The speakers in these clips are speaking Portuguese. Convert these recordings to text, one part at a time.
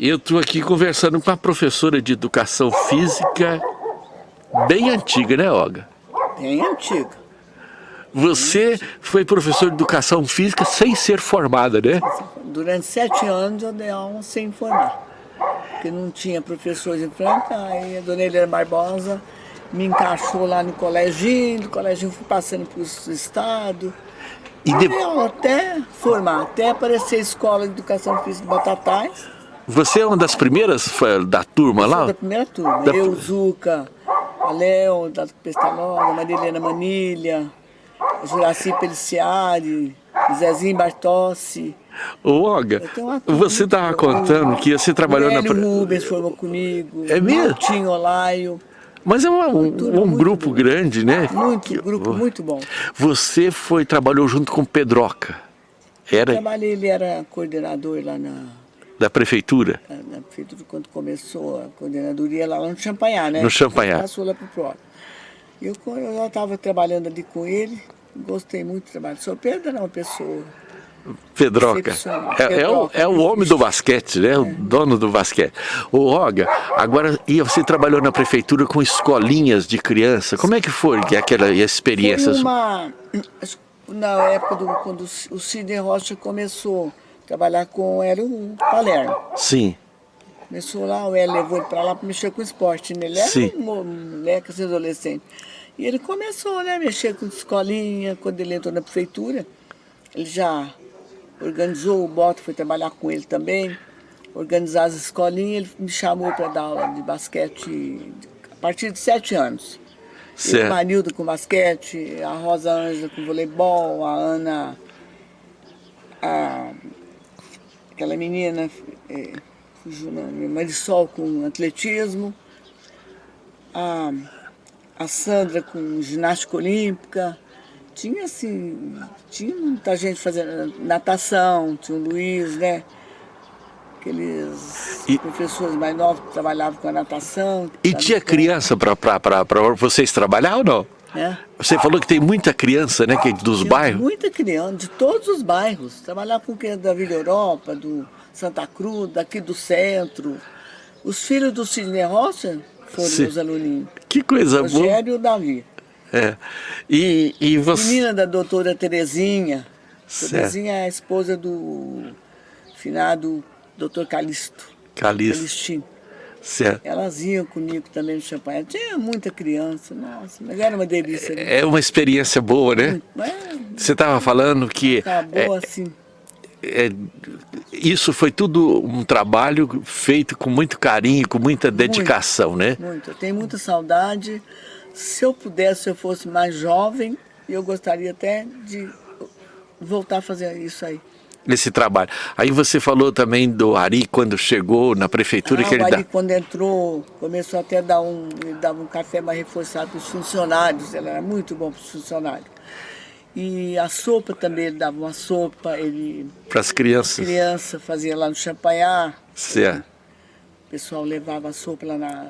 Eu estou aqui conversando com uma professora de educação física bem antiga, né, Olga? Bem antiga. Você foi professor de educação física sem ser formada, né? Durante sete anos eu dei aula sem formar. Porque não tinha professores em Franca, aí a dona Helena Barbosa me encaixou lá no colégio, do colégio fui passando para o estado. E de... até formar, até aparecer a escola de educação física de Batatais. Você é uma das primeiras da turma eu lá? da primeira turma. Da... Eu, Zuca, a Léo, da Pestalona, Marilena Manilha, Juraci Peliciari, Zezinho Bartossi. Ô, Olga, você estava contando que você trabalhou na... O Rubens formou comigo. É mesmo? Tinho Olaio. Mas é uma, um, um grupo bom. grande, né? Muito, grupo muito bom. Você foi, trabalhou junto com Pedroca. Era... trabalhei, ele era coordenador lá na da prefeitura? Na, na prefeitura, quando começou a coordenadoria lá no Champanhar, né? No Champanhar. Passou lá para o. Eu, eu já estava trabalhando ali com ele, gostei muito do trabalho. O senhor Pedro era uma pessoa... Pedroca. É, é, o, é o homem do basquete, né? É. O dono do basquete. O Roga, agora e você trabalhou na prefeitura com escolinhas de criança. Como é que foi aquela experiência? Foi uma... Na época do, quando o Sidney Rocha começou trabalhar com era o Palermo. Sim. Começou lá, o Hélio levou ele para lá para mexer com esporte, né? Ele era Sim. um moleque, assim, adolescente. E ele começou, né, a mexer com escolinha, quando ele entrou na prefeitura, ele já organizou o Bota, foi trabalhar com ele também, organizar as escolinhas, ele me chamou para dar aula de basquete a partir de sete anos. Certo. O Manildo com basquete, a Rosa Ângela com voleibol, a Ana, a aquela menina, é, Marisol com atletismo, a, a Sandra com ginástica olímpica, tinha assim, tinha muita gente fazendo natação, tinha o Luiz, né? Aqueles e, professores mais novos que trabalhavam com a natação. E tinha criança para vocês trabalhar ou não? É. Você falou que tem muita criança, né, que, dos tem bairros? Muita criança, de todos os bairros. Trabalhar com quem da Vila Europa, do Santa Cruz, daqui do centro. Os filhos do Sidney Rocha foram Sim. meus aluninhos. Que coisa Rogério boa. Rogério e o Davi. É. E, e você... Menina da doutora Terezinha. Certo. Terezinha é a esposa do finado doutor Calixto. Calixto. Calixtinho. Certo. Elas iam comigo também no champanhe. Tinha muita criança, nossa, mas era uma delícia. Né? É uma experiência boa, né? É, Você estava falando que... Acabou é, assim. É, isso foi tudo um trabalho feito com muito carinho, com muita dedicação, muito, né? Muito, eu tenho muita saudade. Se eu pudesse, se eu fosse mais jovem, eu gostaria até de voltar a fazer isso aí nesse trabalho. Aí você falou também do Ari quando chegou na prefeitura ah, que ele o Ari dá... quando entrou, começou até a dar um, ele dava um café mais reforçado para os funcionários, ele era muito bom para os funcionários. E a sopa também, ele dava uma sopa, ele... Para as crianças? Criança, fazia lá no champanhar. Certo. O pessoal levava a sopa lá na...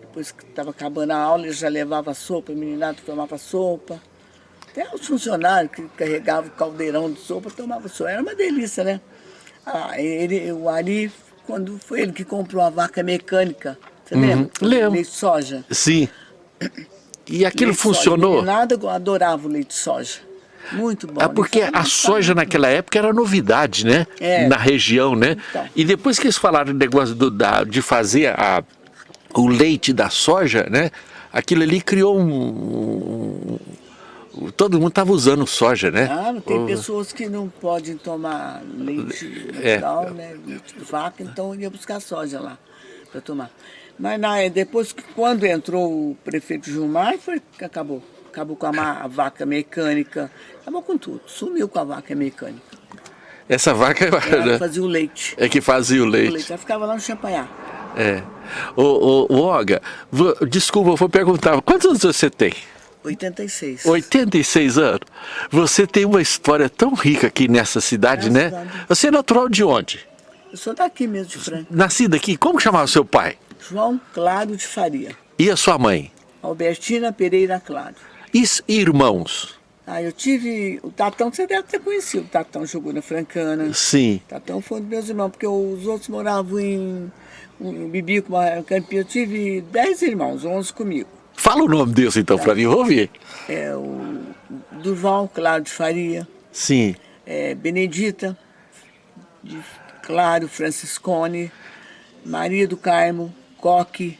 Depois que estava acabando a aula, ele já levava a sopa, o meninado tomava sopa. Até os funcionários que carregavam o caldeirão de sopa tomavam sopa. Era uma delícia, né? Ah, ele, o Ari, quando foi ele que comprou a vaca mecânica, você uhum. lembra? Lembro. Leite de soja. Sim. E aquilo leite funcionou? Nada, adorava o leite de soja. Muito bom. É porque a soja naquela época era novidade, né? É. Na região, né? Então. E depois que eles falaram do negócio do, da, de fazer a, o leite da soja, né? Aquilo ali criou um, todo mundo estava usando soja, né? Ah, tem pessoas que não podem tomar leite é. né? Leite de vaca, então ia buscar soja lá para tomar. Mas na, depois, quando entrou o prefeito Gilmar, foi que acabou. Acabou com a, a, vaca mecânica, acabou com tudo, sumiu com a vaca mecânica. Essa vaca... Ela né? fazia o leite. É que fazia o leite. O leite. Ela ficava lá no champanhar. É. Ô, ô, ô Olga, vou, desculpa, eu vou perguntar, quantos anos você tem? 86. 86 anos. Você tem uma história tão rica aqui nessa cidade, né? Cidade. Você é natural de onde? Eu sou daqui mesmo, de Franca. Nascido aqui? Como chamava seu pai? João Claro de Faria. E a sua mãe? Albertina Pereira Claro. E irmãos? Ah, eu tive... O Tatão, você deve ter conhecido. O Tatão jogou na Francana. Sim. O Tatão foi um dos meus irmãos, porque os outros moravam em... em Bibico, Campinho. Eu tive dez irmãos, onze comigo. Fala o nome deles então tá. para mim, vou ouvir. É o Durval Claro de Faria. Sim. É, Benedita de Claro Franciscone. Maria do Carmo, Coque,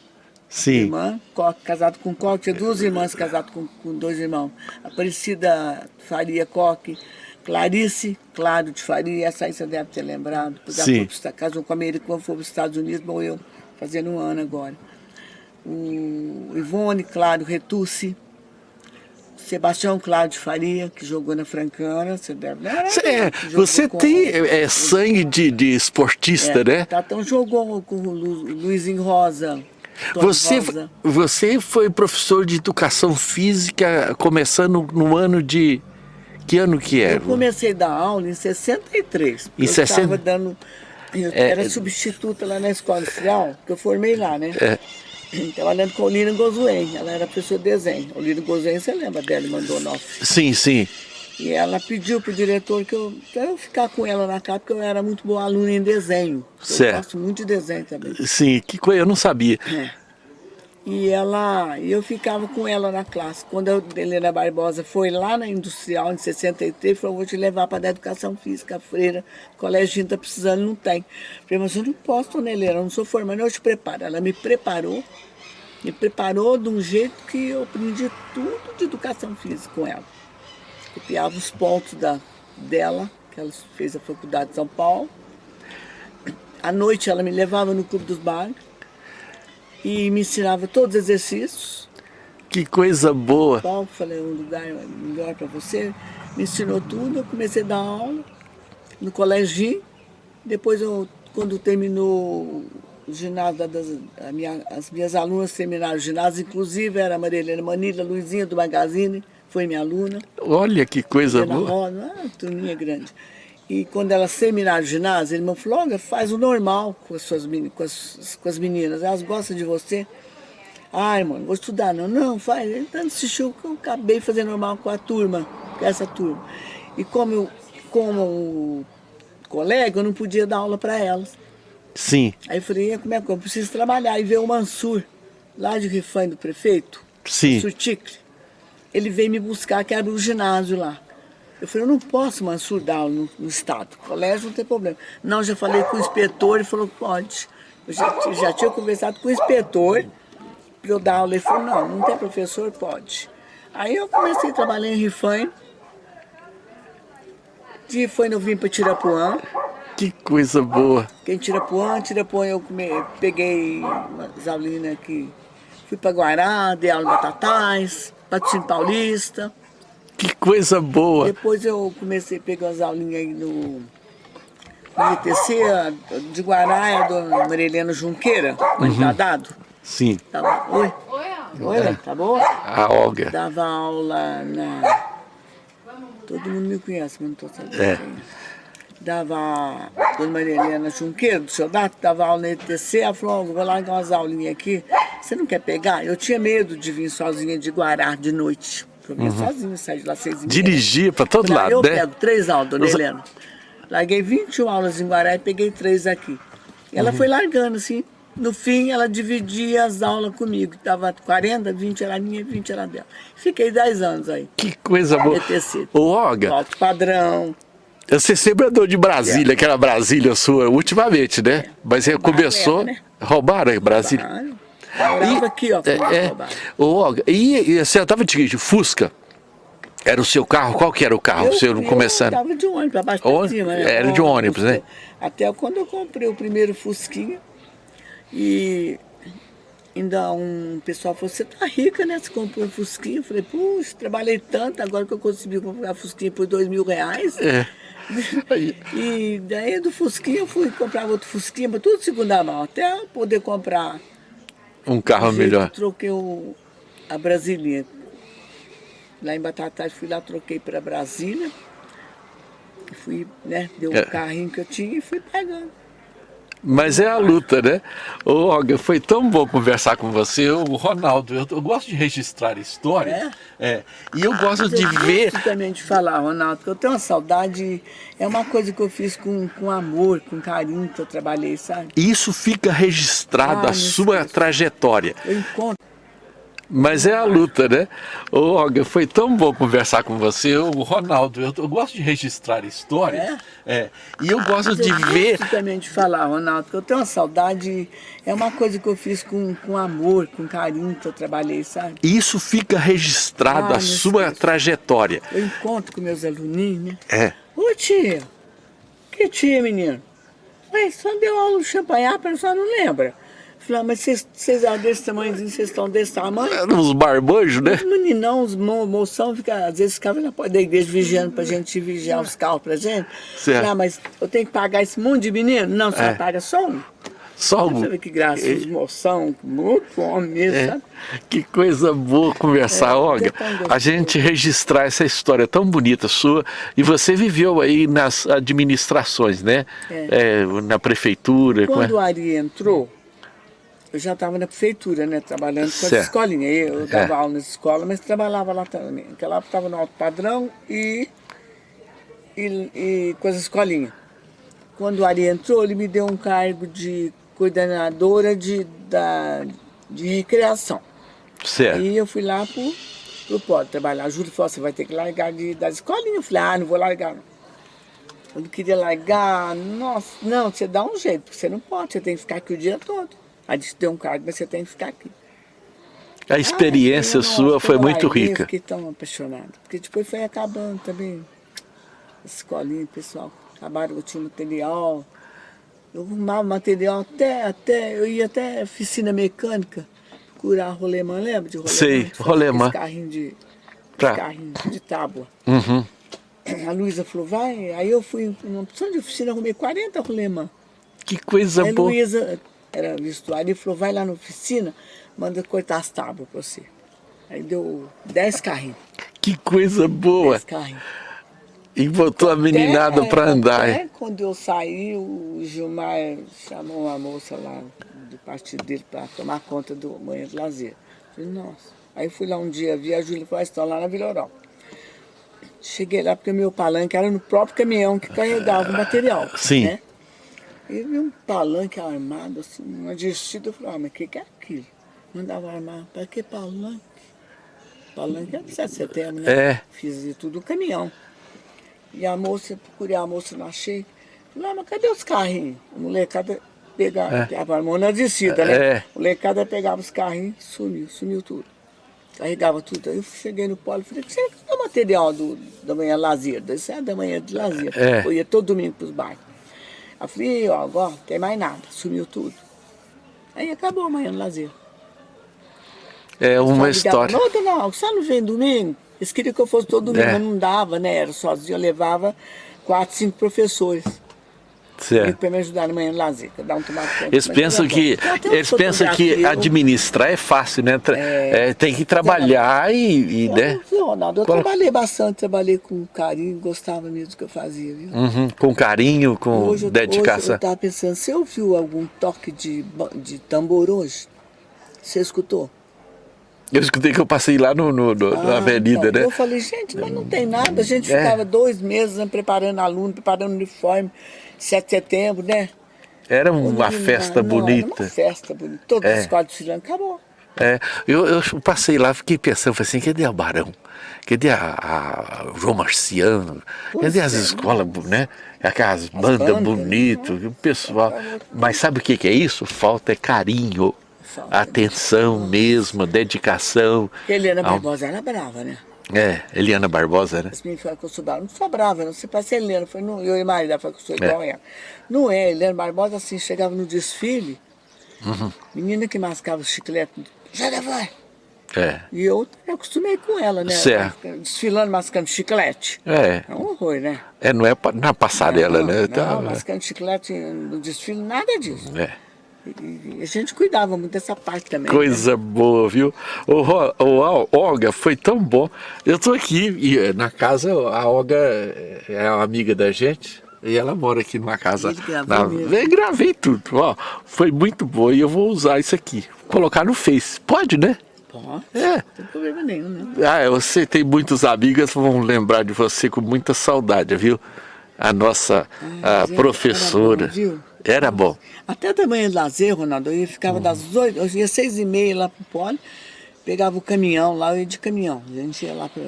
Sim. Irmã, Coque, casado com Coque, tinha duas irmãs casadas com, com dois irmãos. Aparecida Faria Coque, Clarice Claro de Faria, essa aí você deve ter lembrado. Ela casou com a Americana, foi para os Estados Unidos, morreu fazendo um ano agora. O Ivone Claro Retucci, Sebastião de Faria, que jogou na Francana, você deve lembrar. É, você tem é, sangue de, de esportista, é, né? Tatão jogou com o Lu, Luizinho Rosa, você, você foi professor de educação física começando no ano de... Que ano que era? Eu comecei a dar aula em 63. Em eu 60... estava dando... Eu é, era substituta lá na escola industrial, que eu formei lá, né? É. Trabalhando com a Olina Gozuen, ela era professora de desenho. Olina Gozuen, você lembra dela, mandou nós. Sim, sim. E ela pediu para o diretor que eu, que eu ficar com ela na casa, porque eu era muito boa aluna em desenho. Certo. Eu gosto muito de desenho também. Sim, que coisa, eu não sabia. É. E ela, eu ficava com ela na classe. Quando a Helena Barbosa foi lá na Industrial, em 63, falou, vou te levar para a Educação Física, freira, o colégio está precisando, não tem. Eu falei, mas eu não posso, dona Helena, eu não sou formada, eu te preparo. Ela me preparou, me preparou de um jeito que eu aprendi tudo de Educação Física com ela. Copiava os pontos da, dela, que ela fez a faculdade de São Paulo. À noite ela me levava no Clube dos Bares e me ensinava todos os exercícios. Que coisa boa! Paulo, falei, um lugar melhor para você. Me ensinou tudo, eu comecei a dar aula no colégio. Depois, eu, quando terminou o ginásio, das, minha, as minhas alunas terminaram o ginásio, inclusive era a Maria Helena Manila, Luizinha do Magazine, foi minha aluna. Olha que coisa Helena boa! Rosa, ah, turminha grande. E quando elas terminaram o ginásio, ele me falou, olha, faz o normal com as, suas, com, as, com as meninas, elas gostam de você. Ai, mano, vou estudar não. Não, faz. Ele tanto assistiu que eu acabei fazendo normal com a turma, com essa turma. E como eu, como colega, eu não podia dar aula para elas. Sim. Aí eu falei, como é que eu preciso trabalhar? E veio o Mansur, lá de Rifã do prefeito, Sim. Mansur Ticle. Ele veio me buscar, que era o ginásio lá. Eu falei, eu não posso, Mansur, dar aula no, no estado. Colégio não tem problema. Não, já falei com o inspetor, ele falou pode. Eu já, já tinha conversado com o inspetor para eu dar aula. Ele falou, não, não tem professor, pode. Aí eu comecei a trabalhar em Rifã. De Rifã eu vim para Tirapuã. Que coisa boa. Quem Tirapuã, Tirapuã eu come, peguei umas aulinhas aqui. Fui para Guará, dei aula em Batatais, Patrocínio Paulista. Que coisa boa! Depois eu comecei a pegar as aulinhas aí no, no ITC, de Guará, é do Marilena Junqueira, uhum. tá dado? Sim. Tava, oi? Oi, Oi, é. tá boa? A Olga. Dava aula na... Todo mundo me conhece, mas não estou sabendo. É. Dava a Dona Maria Helena Junqueira, do seu Dato, dava aula no ITC, ela falou, vou largar umas aulinhas aqui, você não quer pegar? Eu tinha medo de vir sozinha de Guará de noite. Eu vinha uhum. sozinho, saí de lá seis e Dirigia para todo lado, eu né? Eu pego três aulas, dona Os... Helena. Larguei 21 aulas em Guará e peguei três aqui. E ela uhum. foi largando, assim. No fim, ela dividia as aulas comigo. Tava 40, 20 era minha, 20 era dela. Fiquei 10 anos aí. Que coisa boa. ETC. Ô, Olga. Alto padrão. Você sempre andou de Brasília, é. aquela Brasília sua, ultimamente, né? É. Mas você começou... Era, né? Roubaram aí, Brasília. Roubaram. Morava aqui, ó. É, é. Olga, e, e você estava de Fusca? Era o seu carro? Qual que era o carro? Eu, você não começando? Eu estava de ônibus, para baixo para cima. Né? Era de ônibus, né? Até quando eu comprei o primeiro Fusquinha. E ainda um pessoal falou, você tá rica, né? Você comprou um Fusquinha. Eu falei, puxa, trabalhei tanto, agora que eu consegui comprar Fusquinha por dois mil reais. É. e daí do Fusquinha eu fui comprar outro Fusquinha, mas tudo segunda mão, até poder comprar um carro melhor. troquei o, a Brasília. Lá em Batatais, fui lá, troquei para Brasília. Fui, né, deu o é. carrinho que eu tinha e fui pegando. Mas é a luta, né? Ô, Olga, foi tão bom conversar com você. O Ronaldo, eu, eu gosto de registrar histórias. É? é e eu gosto de eu ver... gosto também de falar, Ronaldo, que eu tenho uma saudade... É uma coisa que eu fiz com, com amor, com carinho que eu trabalhei, sabe? Isso fica registrado, Ah, a sua trajetória. Eu encontro... Mas é a luta, né? Ô, Olga, foi tão bom conversar com você. O Ronaldo, eu, eu gosto de registrar histórias. É? E eu gosto Mas de eu ver... gosto também de falar, Ronaldo, que eu tenho uma saudade... É uma coisa que eu fiz com, com amor, com carinho que eu trabalhei, sabe? Isso fica registrado, Ah, a sua trajetória. Eu encontro com meus aluninhos, né? É. Ô tia, que tia, menino? Ué, só deu aula de champanhar, a senhora não lembra. Falei, ah, mas vocês- eram desse tamanhozinho, vocês estão desse tamanho? Uns barbojos, né? Os meninão, os mo moção, fica, às vezes ficavam na porta da igreja vigiando pra gente vigiar os carros pra gente. Certo. Falei, ah, mas eu tenho que pagar esse monte de menino? Não, você É. paga só um. Só Você um. vê que graça, os moção, muito homem mesmo, É. sabe? Que coisa boa conversar, É, Olga. é. A gente registrar essa história tão bonita sua. E você viveu aí nas administrações, né? É, na prefeitura. como é? Quando o Ari entrou, eu já estava na prefeitura, né? Trabalhando com as Certo. escolinhas. Eu É. dava aula nas escolas, mas trabalhava lá também. Naquela época estava no alto padrão e, e, e com as escolinhas. Quando o Ari entrou, ele me deu um cargo de coordenadora de, da, de recreação. Certo. Aí eu fui lá pro, pro pódio trabalhar. A Júlia falou, você vai ter que largar de, das escolinhas. Eu falei, ah, não vou largar não. Eu não queria largar, nossa, não, você dá um jeito, porque você não pode, você tem que ficar aqui o dia todo. Aí disse, tem um cargo, mas você tem que ficar aqui. A experiência Ah, sua foi muito rica. fiquei tão apaixonada, porque depois foi acabando também. A escolinha, pessoal, acabaram, eu tinha material. Eu arrumava material até, até, eu ia até oficina mecânica, procurar rolemã, lembra de rolemã? Sei, Que rolemã. carrinho de, Tá. carrinho de tábua. Uhum. A Luísa falou, vai. Aí eu fui numa opção de oficina, arrumei 40 rolemã. Que coisa Aí a boa. Luísa, era vestuário, e falou, vai lá na oficina, manda cortar as tábuas pra você. Aí deu 10 carrinhos. Que coisa boa. 10 carrinhos. E botou a meninada Até- pra andar. Até quando eu saí, o Gilmar chamou uma moça lá do partido dele para tomar conta do Manhã de Lazer. Falei, nossa. Aí fui lá um dia, vi a Júlia e falou, "Ah, estão lá na Vila Europa. Cheguei lá porque meu palanque era no próprio caminhão que carregava o material. Sim. Né? E vi um palanque armado, assim, uma vestida. Eu falei, ah, mas o que, que é aquilo? Mandava armar. Para que palanque? Palanque é 7 de setembro, né? É. Fiz isso tudo no caminhão. E a moça, procurei a moça, não achei. Falei, ah, mas cadê os carrinhos? A molecada pegava, pegava a mão na descida, né? É. A molecada pegava os carrinhos, sumiu, sumiu tudo. Carregava tudo. Aí eu cheguei no polo e falei, você é o material do, da manhã lazer? Isso é da manhã de lazer. É. Eu ia todo domingo para os bairros. Aí eu falei, ó, agora não tem mais nada, sumiu tudo. Aí acabou a manhã do lazer. É uma história. Não, Alves, só não vem domingo? Eles queriam que eu fosse todo domingo, É. mas não dava, né? Era sozinho, eu levava quatro, cinco professores. Eles pensam que eles pensam que administrar é fácil, né? Tra- é, tem que trabalhar e, e, né? Eu, Ronaldo, eu Qual- trabalhei bastante, trabalhei com carinho, gostava mesmo do que eu fazia, viu? Uhum, com carinho, com Hoje, eu- hoje dedicação. eu estava pensando, você ouviu algum toque de, de tambor hoje? Você escutou? Eu escutei que eu passei lá no, no- no- na Ah, avenida, então, né? Eu falei, gente, mas não tem nada. A gente É. ficava dois meses né, preparando aluno, preparando uniforme, 7 de setembro, né? Era uma festa não, Era bonita. uma festa bonita. Todas É. as escolas desfilando, acabou. É, eu, eu passei lá, fiquei pensando, falei assim, cadê a Barão? Cadê a, a João Marciano? Pois Cadê as é. escolas, né? Aquelas bandas bandas, bonitas, o pessoal. Mas sabe o que, que é isso? Falta é carinho, Atenção mesmo, dedicação. Helena ao- Barbosa era brava, né? É, Eliana Barbosa, né? As meninas falaram que eu sou brava. Não sou brava, não. Você parece Helena. Eu, não, eu e Maria falaram que eu sou igual a ela. Não é, Helena Barbosa, assim, chegava no desfile, Uhum. menina que mascava o chiclete, já vai. É. E eu me acostumei com ela, né? Certo. Desfilando, mascando chiclete. É, É um horror, né? é não é na passarela, não, né? Não, Tá, mascando chiclete no desfile, nada disso. é. A gente cuidava muito dessa parte também. né? Coisa boa, viu? O, o, Olga, foi tão bom. Eu tô aqui e eh, na casa, a Olga é uma amiga da gente. E ela mora aqui numa casa. Na... Eu gravei tudo. Ó, foi muito boa e eu vou usar isso aqui. Colocar no Face. Pode, né? Pode. É. Não tem problema nenhum, né? Ah, você tem muitos amigas vão lembrar de você com muita saudade, viu? A nossa ah, a professora. Era bom, viu? Era bom. Até da manhã de lazer, Ronaldo, eu ficava uhum. das oito, eu ia seis e meia lá pro pole, pegava o caminhão lá, eu ia de caminhão. A gente ia lá para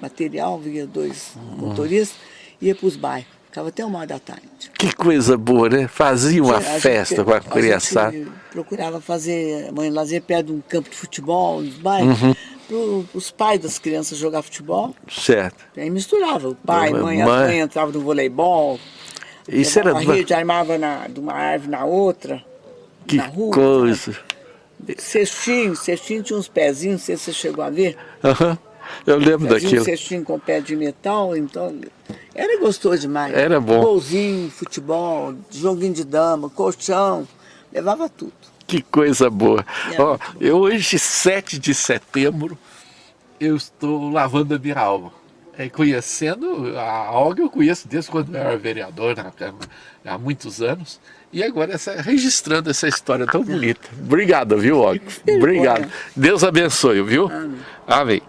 material, via dois uhum. motoristas, ia para os bairros. Ficava até uma hora da tarde. Que coisa boa, né? Fazia uma festa gente, com a criançada. procurava fazer mãe lazer perto de um campo de futebol, nos bairros, uhum. para os pais das crianças jogar futebol. Certo. E aí misturava, o pai, mãe, mãe, a mãe entrava no voleibol. Isso era... Uma rede, armava na, de uma árvore na outra, que na rua. coisa. Cestinho, cestinho tinha uns pezinhos, não sei se você chegou a ver. Aham. Uhum. Eu lembro Fazia daquilo. um cestinho com pé de metal, então era gostoso demais. Era bom. Golzinho, futebol, joguinho de dama, colchão, levava tudo. Que coisa boa. Ó, eu hoje, 7 de setembro, eu estou lavando a minha alma. É, conhecendo a Olga, eu conheço desde quando eu era vereador, né, há muitos anos. E agora essa, registrando essa história tão bonita. Obrigado, viu, Olga? Obrigado. Deus abençoe, viu? Amém. Amém.